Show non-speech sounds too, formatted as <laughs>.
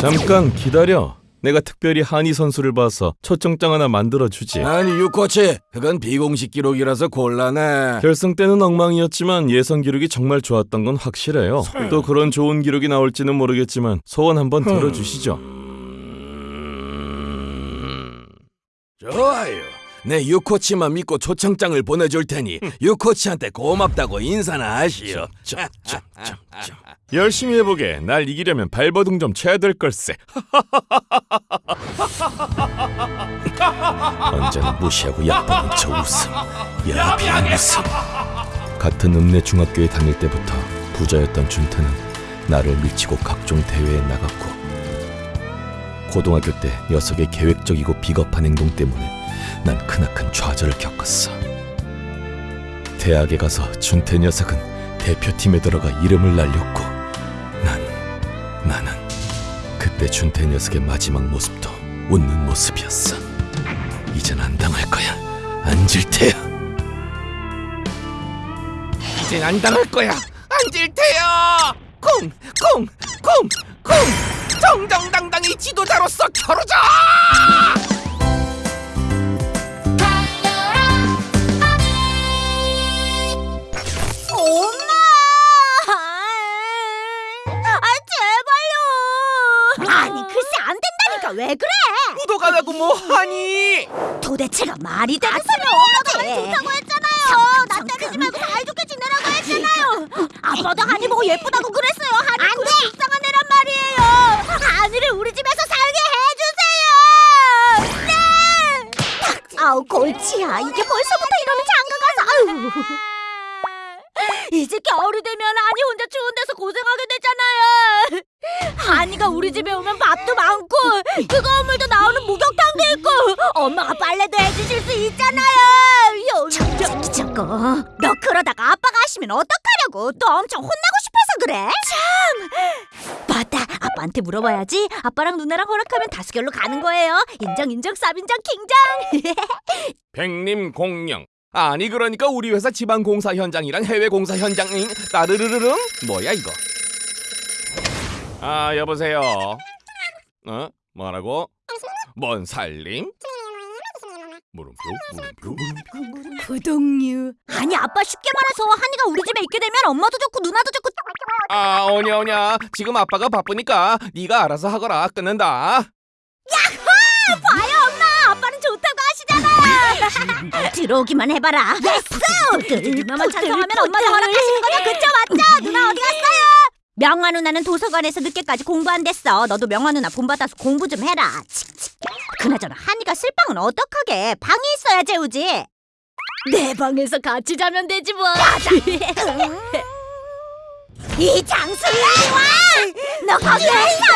잠깐 기다려. 내가 특별히 한이 선수를 봐서 초청장 하나 만들어 주지. 아니 유코치 그건 비공식 기록이라서 곤란해 결승 때는 엉망이었지만 예선 기록이 정말 좋았던 건 확실해요. 또 그런 좋은 기록이 나올지는 모르겠지만 소원 한번 들어주시죠. 음, 좋아요 내 유코치만 믿고 초청장을 보내줄 테니 유코치한테 고맙다고 인사나 하시오 <laughs> 열심히 해보게. 날 이기려면 발버둥 좀 쳐야 될 걸세. <laughs> 언제나 무시하고 약보는 저 웃음. 야비한 웃음. 같은 읍내 중학교에 다닐 때부터 부자였던 준태는 나를 밀치고 각종 대회에 나갔고 고등학교 때 녀석의 계획적이고 비겁한 행동 때문에 난 크나큰 좌절을 겪었어. 대학에 가서 준태 녀석은 대표팀에 들어가 이름을 날렸고 난 나는 그때 준태 녀석의 마지막 모습도 웃는 모습이었어. 이젠 안 당할 거야. 안질 테야. 이젠 안 당할 거야 앉을 테요 콩콩 콩 콩 정정당당히 지도자로서 겨루자 아니 글쎄 안 된다니까 왜 그래? 구독하라고 뭐 하니 도대체가 말이 되는 소리 엄마가 좋다고 했잖아요. 나 때리지 말고 사이좋게 지내라고 했잖아요. 아빠도 한이 보고 예쁘다고 그랬어요. 한이 그런 불쌍한 애란 말이에요. 한이를 우리 집에서 살게 해주세요. 네. 아우 골치야. 이게 벌써부터 이러면 장가 가서 아유. 이제 겨울이 되면 한이 혼자 추운 데서 고생하게 되잖아요. 한이가 우리 집에 오면 밥도 많고 뜨거운 물도 나오는 목욕탕도 있고 엄마가 빨래도 해주실 수 있잖아요. 저기 저거 너 그러다가 아빠가 하시면 어떡하려고 또 엄청 혼나고 싶어서 그래? 참 맞다 아빠한테 물어봐야지 아빠랑 누나랑 허락하면 다수결로 가는 거예요. 인정 인정 쌉인정 킹정. <laughs> 백림 공영 아니 그러니까 우리 회사 지방 공사 현장이랑 해외 공사 현장인 따르르르릉 뭐야 이거 아 여보세요. 어? 뭐라고? 뭔 살림? 물음표 물음표 물음표. 부동류 아니 아빠 쉽게 말해서 한이가 우리 집에 있게 되면 엄마도 좋고 누나도 좋고 아 오냐 오냐. 지금 아빠가 바쁘니까 네가 알아서 하거라. 끊는다. 봐요 엄마. 아빠는 좋다고 하시잖아. <laughs> 들어오기만 해봐라. yes 누나만 찬성하면 엄마도 허락하시는 거죠 그쵸 맞죠 명화 누나는 도서관에서 늦게까지 공부 안 됐어. 너도 명화 누나 본받아서 공부 좀 해라. 그나저나 한이가 쓸 방은 어떡하게? 방에 있어야 재우지. 내 방에서 같이 자면 되지 뭐. <laughs> 이 장수 이리 와너 거기 왜 있어